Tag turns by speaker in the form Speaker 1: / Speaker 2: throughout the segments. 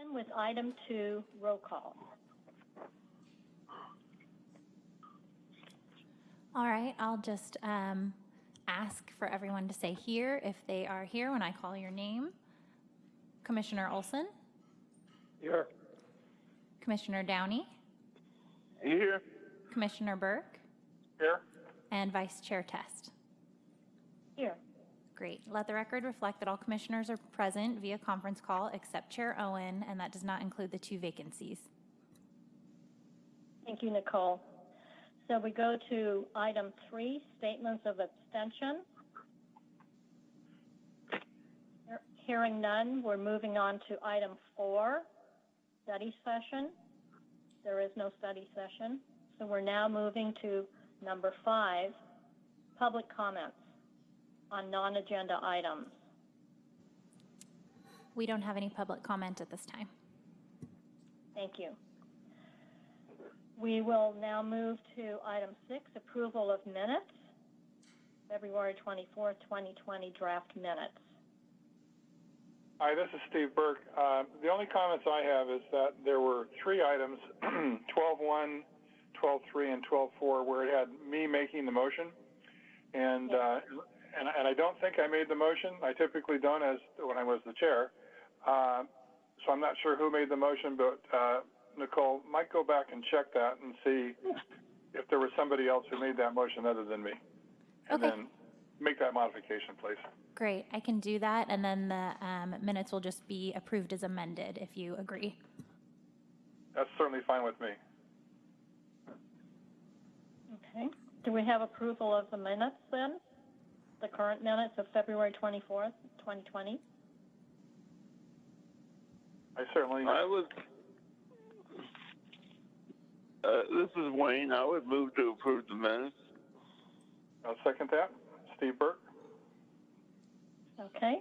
Speaker 1: Begin with item two, roll call.
Speaker 2: All right, I'll just um, ask for everyone to say here if they are here when I call your name. Commissioner Olson,
Speaker 3: Here.
Speaker 2: Commissioner Downey,
Speaker 3: Here.
Speaker 2: Commissioner Burke,
Speaker 3: Here.
Speaker 2: and Vice Chair Test. Great. Let the record reflect that all commissioners are present via conference call except Chair Owen, and that does not include the two vacancies.
Speaker 1: Thank you, Nicole. So we go to item three, statements of abstention. Hearing none, we're moving on to item four, study session. There is no study session. So we're now moving to number five, public comments on non-agenda items.
Speaker 2: We don't have any public comment at this time.
Speaker 1: Thank you. We will now move to item six, approval of minutes, February 24th, 2020 draft minutes.
Speaker 3: Hi, this is Steve Burke. Uh, the only comments I have is that there were three items, 12.1, 12.3, and 12.4, where it had me making the motion. And, uh, and, and I don't think I made the motion. I typically don't as when I was the chair. Uh, so I'm not sure who made the motion, but uh, Nicole might go back and check that and see if there was somebody else who made that motion other than me. And
Speaker 2: Okay.
Speaker 3: then make that modification, please.
Speaker 2: Great, I can do that, and then the um, minutes will just be approved as amended if you agree.
Speaker 3: That's certainly fine with me.
Speaker 1: Okay. Do we have approval of the minutes then? The current minutes of February 24th, 2020?
Speaker 3: I certainly.
Speaker 4: I would, uh, this is Wayne. I would move to approve the minutes.
Speaker 3: I'll second that. Steve Burke?
Speaker 1: Okay.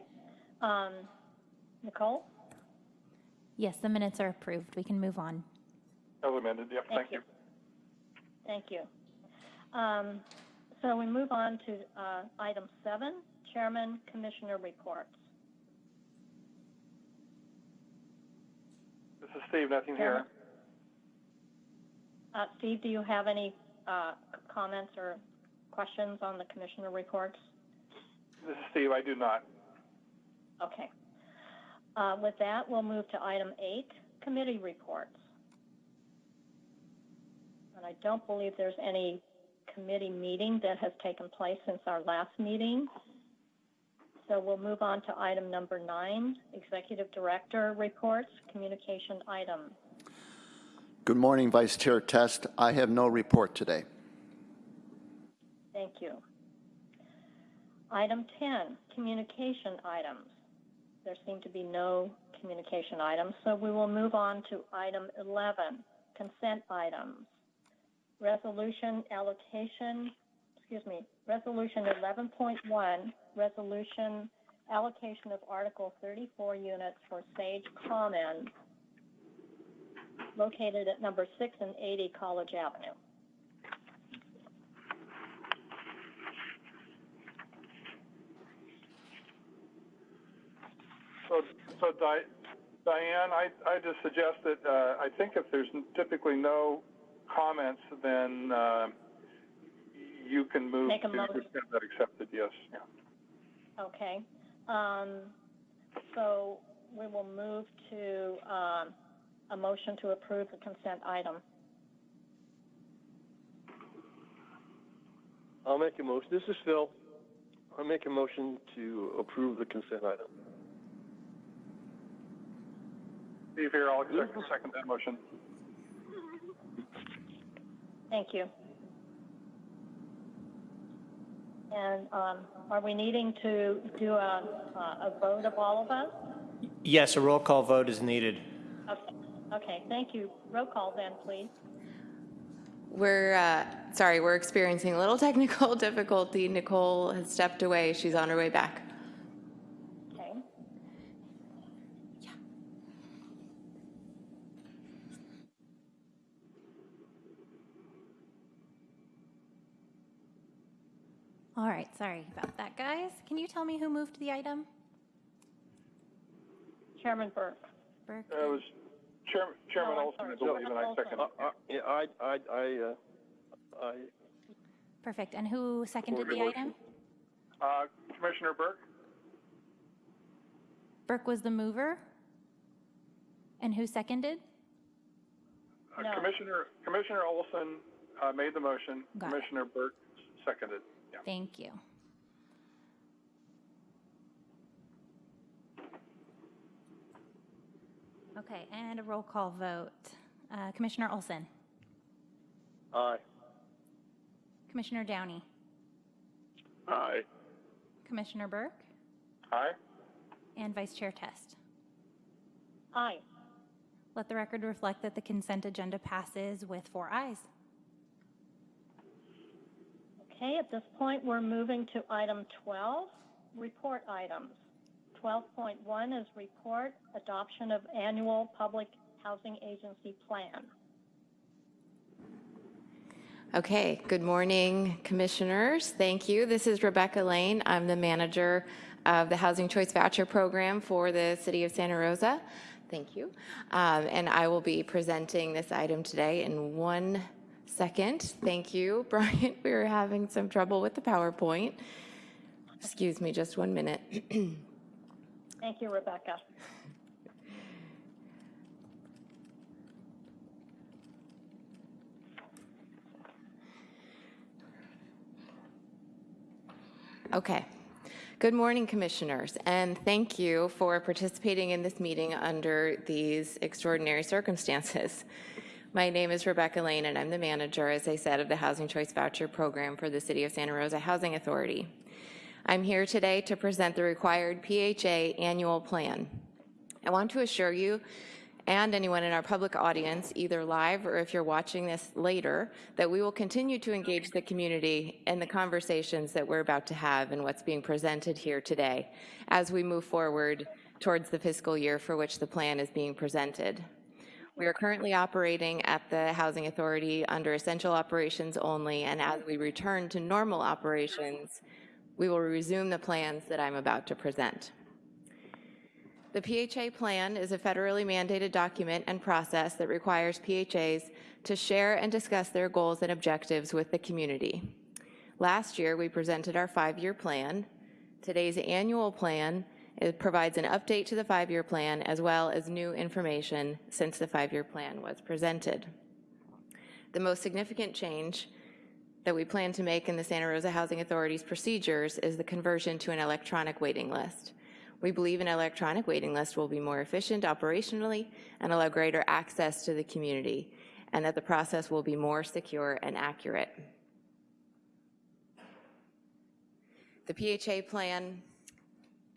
Speaker 1: Um, Nicole?
Speaker 2: Yes, the minutes are approved. We can move on.
Speaker 3: As amended, yep,
Speaker 1: Thank
Speaker 3: thank you.
Speaker 1: Thank you. Um, so we move on to, uh, item seven, Chairman Commissioner reports.
Speaker 3: This is Steve, nothing here.
Speaker 1: Uh, Steve, do you have any, uh, comments or questions on the commissioner reports?
Speaker 3: This is Steve, I do not.
Speaker 1: Okay. Uh, with that, we'll move to item eight, committee reports. And I don't believe there's any committee meeting that has taken place since our last meeting. So we'll move on to item number nine, executive director reports, communication item.
Speaker 5: Good morning, Vice Chair Test. I have no report today.
Speaker 1: Thank you. Item 10, communication items. There seem to be no communication items, so we will move on to item 11, consent items. Resolution allocation, excuse me, resolution 11.1, resolution allocation of Article 34 units for Sage Commons located at number 6 and 80 College Avenue.
Speaker 3: So, so Di- Diane, I, I just suggest that, uh, I think if there's typically no comments, then, uh, you can move
Speaker 1: Make
Speaker 3: to
Speaker 1: a motion.
Speaker 3: have that accepted, yes. Yeah.
Speaker 1: Okay. Um, so we will move to, um, a motion to approve the consent item.
Speaker 6: I'll make a motion. This is Phil. I'll make a motion to approve the consent item.
Speaker 3: Steve here, I'll second, second that motion.
Speaker 1: Thank you. And, um, are we needing to do a, a vote of all of us?
Speaker 7: Yes, a roll call vote is needed.
Speaker 1: Okay, okay, thank you. Roll call then, please.
Speaker 8: We're, uh, sorry, we're experiencing a little technical difficulty. Nicole has stepped away. She's on her way back.
Speaker 1: Okay.
Speaker 2: All right, sorry about that, guys. Can you tell me who moved the item?
Speaker 1: Chairman Burke.
Speaker 2: Burke?
Speaker 3: Uh, It was Chair- Chairman
Speaker 1: No,
Speaker 3: Olson, I
Speaker 1: sorry.
Speaker 3: believe, and I
Speaker 1: Olson.
Speaker 3: second
Speaker 6: Uh, uh, Yeah, I, I, I, uh, I,
Speaker 2: Perfect. And who seconded the
Speaker 3: Support.
Speaker 2: item?
Speaker 3: Uh, Commissioner Burke?
Speaker 2: Burke was the mover? And who seconded?
Speaker 3: Uh,
Speaker 1: No.
Speaker 3: Commissioner, Commissioner Olson uh, made the motion.
Speaker 2: Got it.
Speaker 3: Commissioner Burke seconded. Yeah.
Speaker 2: Thank you. Okay, and a roll call vote. Uh, Commissioner Olson,
Speaker 6: aye.
Speaker 2: Commissioner Downey,
Speaker 4: Aye.
Speaker 2: Commissioner Burke,
Speaker 3: Aye?
Speaker 2: and Vice Chair Test.
Speaker 1: Aye.
Speaker 2: Let the record reflect that the consent agenda passes with four ayes.
Speaker 1: Okay, at this point, we're moving to item 12, report items. 12.1 is report, adoption of annual public housing agency plan.
Speaker 8: Okay, good morning, commissioners. Thank you. This is Rebecca Lane. I'm the manager of the Housing Choice Voucher Program for the City of Santa Rosa. Thank you. Um, And I will be presenting this item today in one second. Thank you, Brian. We were having some trouble with the PowerPoint. Excuse me just one minute.
Speaker 1: Thank you, Rebecca.
Speaker 8: Okay. Good morning, Commissioners, and thank you for participating in this meeting under these extraordinary circumstances. My name is Rebecca Lane, and I'm the manager, as I said, of the Housing Choice Voucher Program for the City of Santa Rosa Housing Authority. I'm here today to present the required PHA annual plan. I want to assure you and anyone in our public audience, either live or if you're watching this later, that we will continue to engage the community in the conversations that we're about to have and what's being presented here today as we move forward towards the fiscal year for which the plan is being presented. We are currently operating at the Housing Authority under essential operations only, and as we return to normal operations, we will resume the plans that I'm about to present. The PHA plan is a federally mandated document and process that requires PHAs to share and discuss their goals and objectives with the community. Last year, we presented our five-year plan. Today's annual plan it provides an update to the five-year plan as well as new information since the five-year plan was presented. The most significant change that we plan to make in the Santa Rosa Housing Authority's procedures is the conversion to an electronic waiting list. We believe an electronic waiting list will be more efficient operationally and allow greater access to the community, and that the process will be more secure and accurate. The PHA plan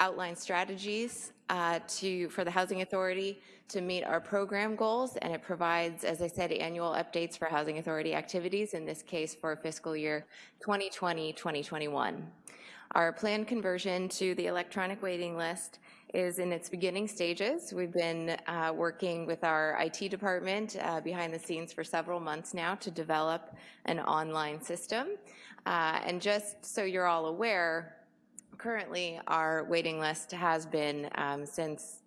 Speaker 8: outlines strategies uh, to, for the Housing Authority to meet our program goals, and it provides, as I said, annual updates for Housing Authority activities, in this case for fiscal year 2020-2021. Our planned conversion to the electronic waiting list is in its beginning stages. We've been uh, working with our IT department uh, behind the scenes for several months now to develop an online system. Uh, and just so you're all aware, currently our waiting list has been, um, since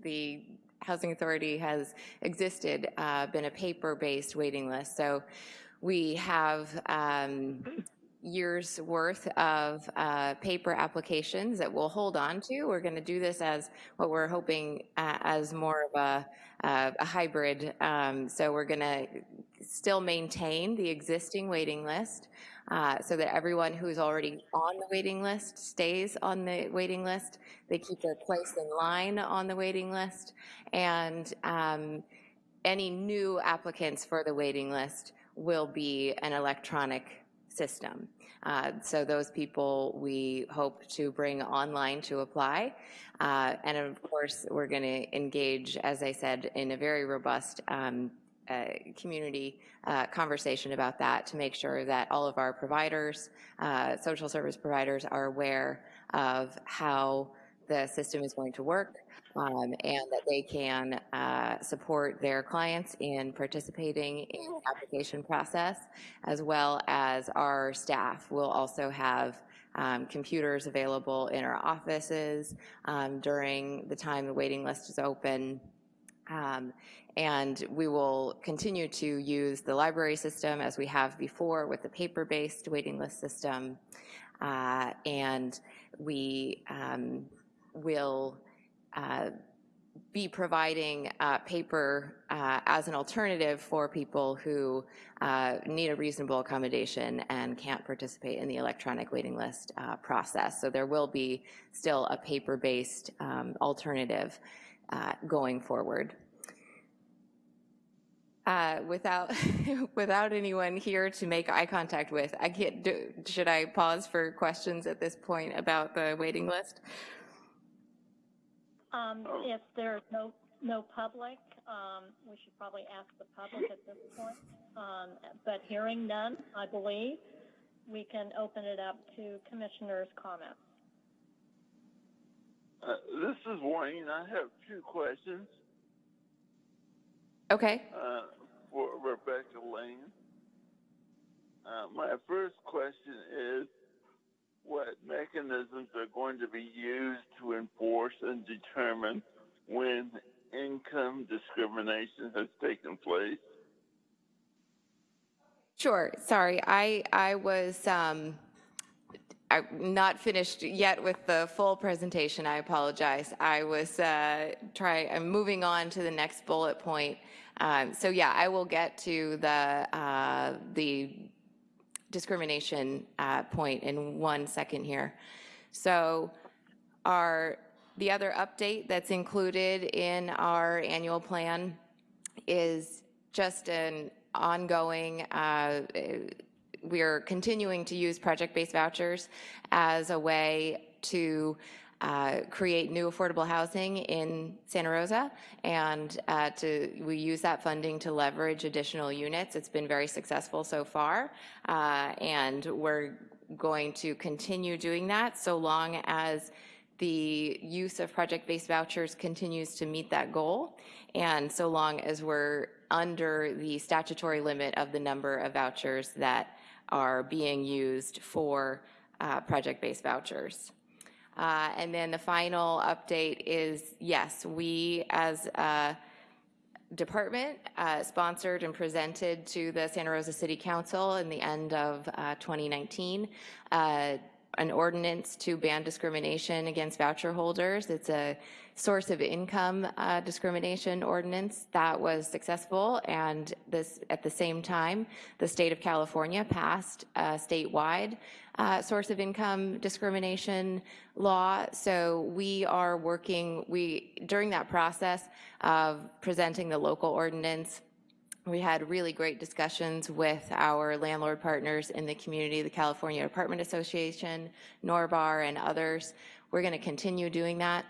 Speaker 8: the Housing Authority has existed, uh, been a paper-based waiting list. So we have um, years worth of uh, paper applications that we'll hold on to. We're going to do this as what we're hoping uh, as more of a, uh, a hybrid. Um, so we're going to still maintain the existing waiting list uh, so that everyone who's already on the waiting list stays on the waiting list. They keep their place in line on the waiting list. And um, any new applicants for the waiting list will be an electronic system. Uh, so those people we hope to bring online to apply. Uh, and of course, we're going to engage, as I said, in a very robust um, community uh, conversation about that to make sure that all of our providers, uh, social service providers, are aware of how the system is going to work um, and that they can uh, support their clients in participating in the application process, as well as our staff will also have um, computers available in our offices um, during the time the waiting list is open Um, And we will continue to use the library system as we have before with the paper-based waiting list system. Uh, And we um, will uh, be providing uh, paper uh, as an alternative for people who uh, need a reasonable accommodation and can't participate in the electronic waiting list uh, process. So there will be still a paper-based um, alternative uh, going forward. Uh, Without, without anyone here to make eye contact with, I can't, do- should I pause for questions at this point about the waiting list?
Speaker 1: Um, if there's no, no public, um, we should probably ask the public at this point. Um, but hearing none, I believe, we can open it up to commissioners' comments.
Speaker 4: Uh, this is Wayne. I have two questions
Speaker 8: Okay.
Speaker 4: uh, for Rebecca Lane. Uh, my first question is what mechanisms are going to be used to enforce and determine when income discrimination has taken place?
Speaker 8: Sure. Sorry, I, I was um, I'm not finished yet with the full presentation. I apologize. I was uh, try. I'm moving on to the next bullet point. Um, so yeah, I will get to the uh, the discrimination uh, point in one second here. So our the other update that's included in our annual plan is just an ongoing, uh, we're continuing to use project-based vouchers as a way to uh, create new affordable housing in Santa Rosa, and uh, to, we use that funding to leverage additional units. It's been very successful so far, uh, and we're going to continue doing that so long as the use of project-based vouchers continues to meet that goal, and so long as we're under the statutory limit of the number of vouchers that are being used for uh, project-based vouchers. Uh, And then the final update is, yes, we as a department uh, sponsored and presented to the Santa Rosa City Council in the end of uh, 2019 uh, an ordinance to ban discrimination against voucher holders. It's a source of income uh, discrimination ordinance that was successful, and this at the same time, the state of California passed a statewide uh, source of income discrimination law. So we are working. We during that process of presenting the local ordinance. We had really great discussions with our landlord partners in the community, the California Apartment Association, NORBAR, and others. We're going to continue doing that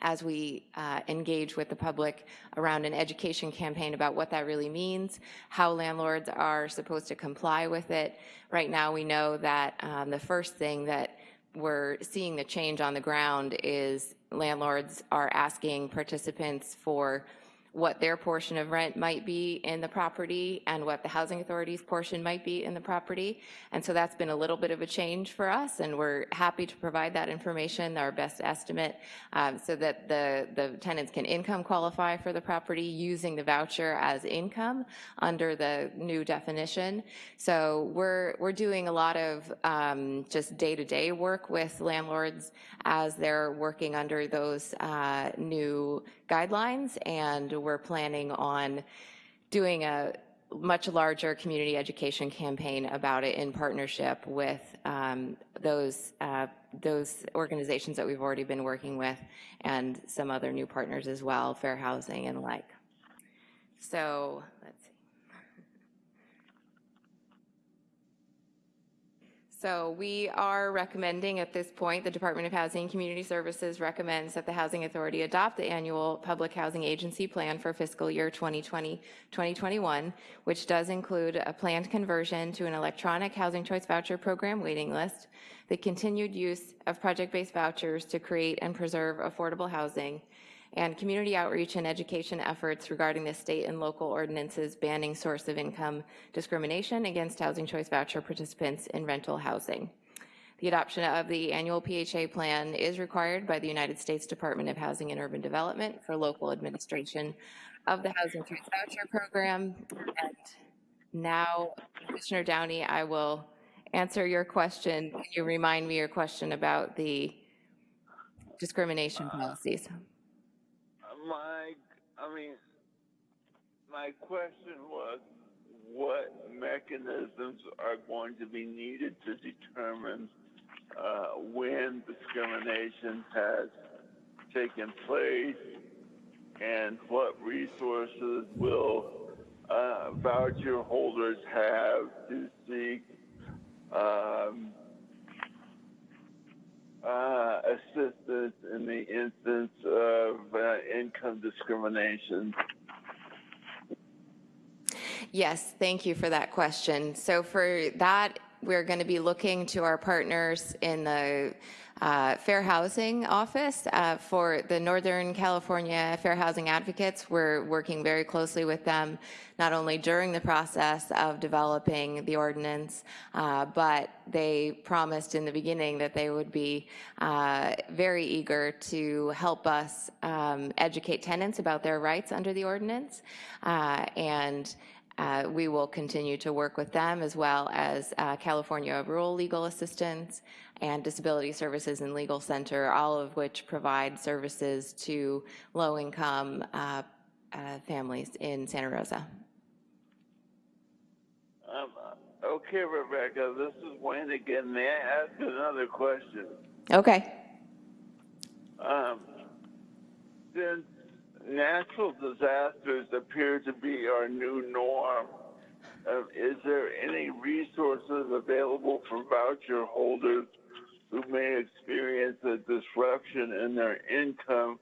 Speaker 8: as we uh, engage with the public around an education campaign about what that really means, how landlords are supposed to comply with it. Right now, we know that um, the first thing that we're seeing the change on the ground is landlords are asking participants for what their portion of rent might be in the property and what the housing authority's portion might be in the property. And so that's been a little bit of a change for us, and we're happy to provide that information, our best estimate, um, so that the, the tenants can income qualify for the property using the voucher as income under the new definition. So we're, we're doing a lot of um, just day-to-day work with landlords as they're working under those uh, new guidelines, and we're planning on doing a much larger community education campaign about it in partnership with um, those uh, those organizations that we've already been working with and some other new partners as well, Fair Housing and like. So let's see. So we are recommending at this point, the Department of Housing and Community Services recommends that the Housing Authority adopt the annual Public Housing Agency Plan for fiscal year 2020-2021, which does include a planned conversion to an electronic housing choice voucher program waiting list, the continued use of project-based vouchers to create and preserve affordable housing, and community outreach and education efforts regarding the state and local ordinances banning source of income discrimination against housing choice voucher participants in rental housing. The adoption of the annual PHA plan is required by the United States Department of Housing and Urban Development for local administration of the Housing Choice Voucher Program. And now, Commissioner Downey, I will answer your question. Can you remind me your question about the discrimination policies?
Speaker 4: I mean, my question was, what mechanisms are going to be needed to determine uh, when discrimination has taken place, and what resources will uh, voucher holders have to seek um, uh, assistance in the instance of uh, income discrimination.
Speaker 8: Yes, thank you for that question. So for that, we're going to be looking to our partners in the uh, Fair Housing Office. Uh, For the Northern California Fair Housing Advocates, we're working very closely with them, not only during the process of developing the ordinance, uh, but they promised in the beginning that they would be uh, very eager to help us um, educate tenants about their rights under the ordinance. Uh, And uh, We will continue to work with them as well as uh, California Rural Legal Assistance and Disability Services and Legal Center, all of which provide services to low-income uh, uh, families in Santa Rosa.
Speaker 4: Um, okay, Rebecca, this is Wayne again. May I ask another question?
Speaker 8: Okay.
Speaker 4: Um, since natural disasters appear to be our new norm, uh, is there any resources available for voucher holders who may experience a disruption in their income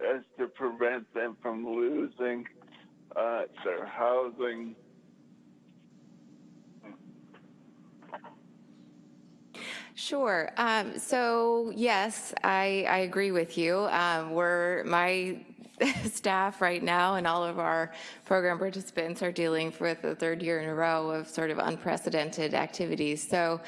Speaker 4: as to prevent them from losing uh, their housing?
Speaker 8: Sure. Um, so yes, I, I agree with you. Um, we're my staff right now and all of our program participants are dealing with the third year in a row of sort of unprecedented activities. So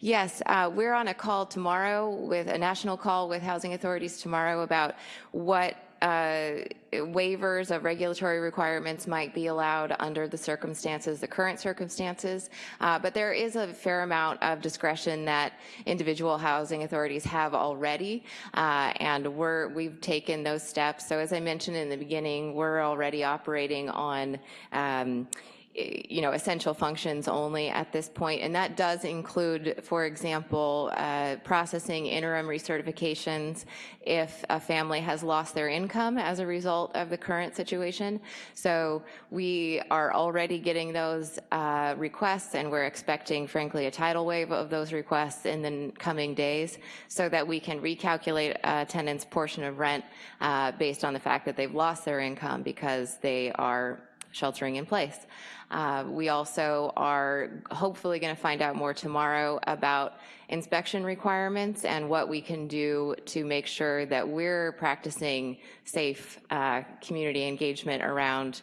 Speaker 8: yes, uh, we're on a call tomorrow with a national call with housing authorities tomorrow about what uh, waivers of regulatory requirements might be allowed under the circumstances, the current circumstances. Uh, but there is a fair amount of discretion that individual housing authorities have already, uh, and we're we've taken those steps. So as I mentioned in the beginning, we're already operating on. Um, you know, essential functions only at this point, and that does include, for example, uh, processing interim recertifications if a family has lost their income as a result of the current situation. So we are already getting those uh, requests, and we're expecting, frankly, a tidal wave of those requests in the coming days, so that we can recalculate a tenant's portion of rent uh, based on the fact that they've lost their income because they are sheltering in place. Uh, we also are hopefully going to find out more tomorrow about inspection requirements and what we can do to make sure that we're practicing safe uh, community engagement around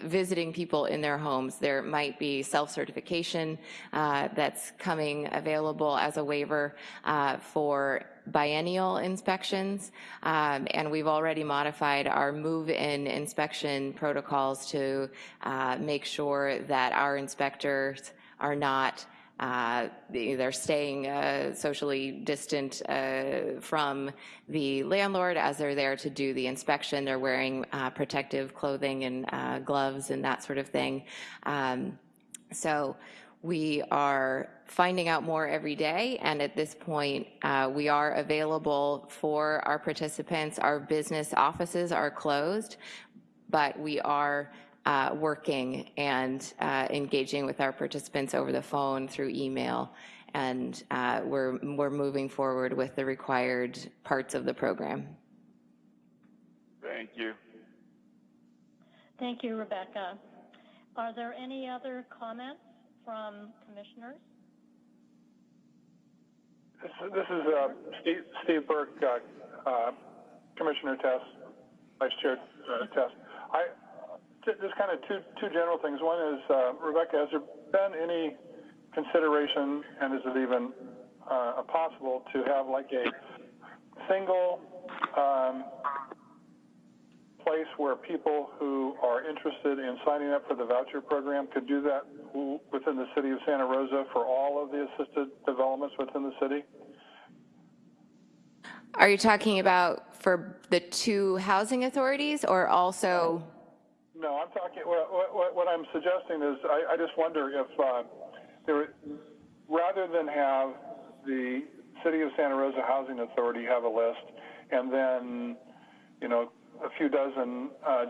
Speaker 8: visiting people in their homes. There might be self-certification uh, that's coming available as a waiver uh, for biennial inspections, um, and we've already modified our move-in inspection protocols to uh, make sure that our inspectors are not uh, they're staying uh, socially distant uh, from the landlord as they're there to do the inspection. They're wearing uh, protective clothing and uh, gloves and that sort of thing. Um, so we are finding out more every day, and at this point, uh, we are available for our participants. Our business offices are closed, but we are uh, working and uh, engaging with our participants over the phone, through email, and uh, we're, we're moving forward with the required parts of the program.
Speaker 4: Thank you.
Speaker 1: Thank you, Rebecca. Are there any other comments from commissioners?
Speaker 3: This, is uh, Steve, Steve Burke, uh, uh, Commissioner Test, Vice Chair uh, Test. I just kind of two two general things. One is uh, Rebecca, has there been any consideration, and is it even possible to have like a single um, place where people who are interested in signing up for the voucher program could do that within the city of Santa Rosa for all of the assisted developments within the city?
Speaker 8: Are you talking about for the two housing authorities or also?
Speaker 3: No, I'm talking, what, what, what I'm suggesting is, I, I just wonder if, uh, there, rather than have the City of Santa Rosa Housing Authority have a list, and then, you know, a few dozen, uh,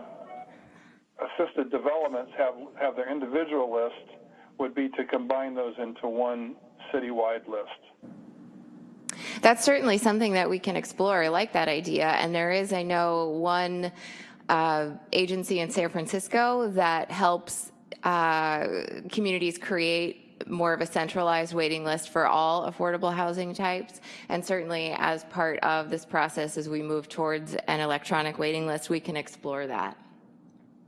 Speaker 3: assisted developments have, have their individual list, would be to combine those into one citywide list.
Speaker 8: That's certainly something that we can explore. I like that idea. And there is, I know, one uh, agency in San Francisco that helps uh, communities create more of a centralized waiting list for all affordable housing types. And certainly, as part of this process, as we move towards an electronic waiting list, we can explore that.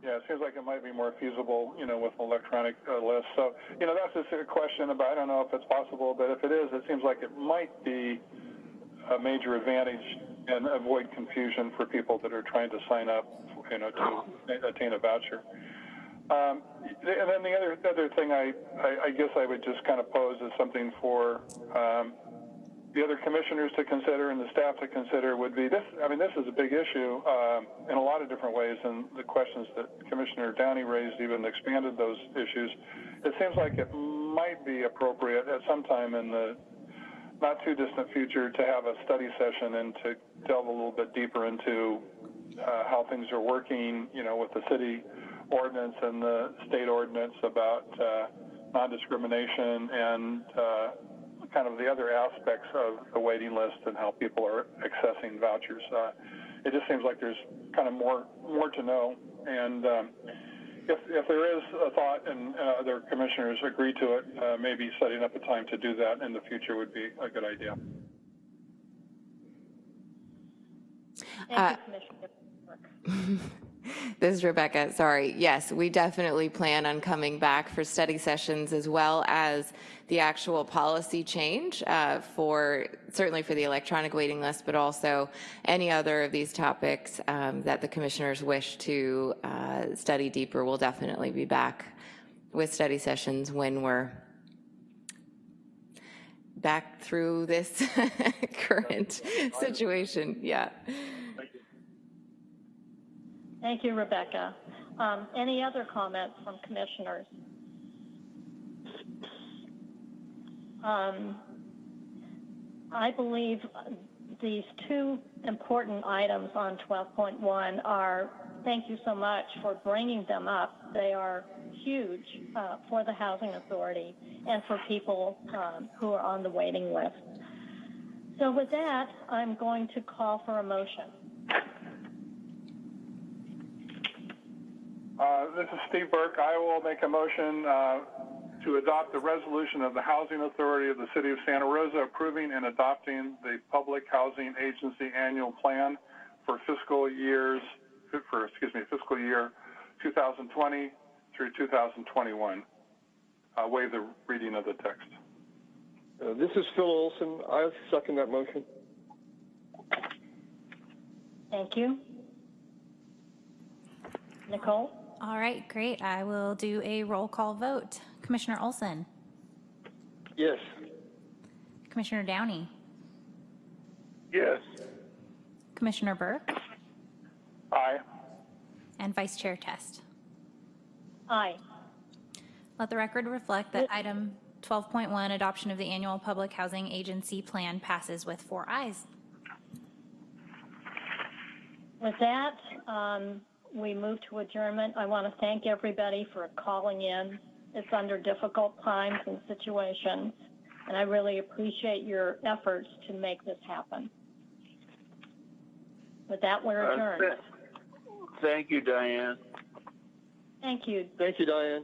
Speaker 3: Yeah, it seems like it might be more feasible, you know, with an electronic uh, list. So, you know, that's a question about, I don't know if it's possible, but if it is, it seems like it might be a major advantage and avoid confusion for people that are trying to sign up, you know, to attain a voucher. Um, and then the other, the other thing I, I, I guess I would just kind of pose as something for um, the other commissioners to consider and the staff to consider would be this. I mean, this is a big issue um, in a lot of different ways, and the questions that Commissioner Downey raised even expanded those issues. It seems like it might be appropriate at some time in the not too distant future to have a study session and to delve a little bit deeper into uh, how things are working, you know, with the city ordinance and the state ordinance about uh, non-discrimination and uh, kind of the other aspects of the waiting list and how people are accessing vouchers. Uh, it just seems like there's kind of more more to know, and um, if, if there is a thought and uh, other commissioners agree to it, uh, maybe setting up a time to do that in the future would be a good idea.
Speaker 1: Thank
Speaker 8: Uh,
Speaker 1: you, Commissioner.
Speaker 8: This is Rebecca. Sorry. Yes, we definitely plan on coming back for study sessions as well as the actual policy change uh, for certainly for the electronic waiting list, but also any other of these topics um, that the commissioners wish to uh, study deeper. We'll definitely be back with study sessions when we're back through this current situation. Yeah.
Speaker 1: Thank you, Rebecca. Um, any other comments from commissioners? Um, I believe these two important items on 12.1 are, thank you so much for bringing them up. They are huge uh, for the Housing Authority and for people um, who are on the waiting list. So with that, I'm going to call for a motion.
Speaker 3: Uh, this is Steve Burke. I will make a motion uh, to adopt the resolution of the Housing Authority of the City of Santa Rosa approving and adopting the Public Housing Agency Annual Plan for fiscal years, for, excuse me, fiscal year 2020 through 2021. I'll waive the reading of the text.
Speaker 6: Uh, this is Phil Olson. I second that motion.
Speaker 1: Thank you. Nicole?
Speaker 2: All right, great. I will do a roll call vote. Commissioner Olson,
Speaker 6: Yes.
Speaker 2: Commissioner Downey,
Speaker 4: Yes.
Speaker 2: Commissioner Burke,
Speaker 3: Aye.
Speaker 2: and Vice Chair Test.
Speaker 1: Aye.
Speaker 2: Let the record reflect that item 12.1, adoption of the annual public housing agency plan passes with four ayes.
Speaker 1: With that, um, we move to adjournment. I want to thank everybody for calling in. It's under difficult times and situations, and I really appreciate your efforts to make this happen. With that, we're
Speaker 4: Uh,
Speaker 1: adjourned.
Speaker 4: th- Thank you, Diane.
Speaker 1: Thank you.
Speaker 6: Thank you, Diane.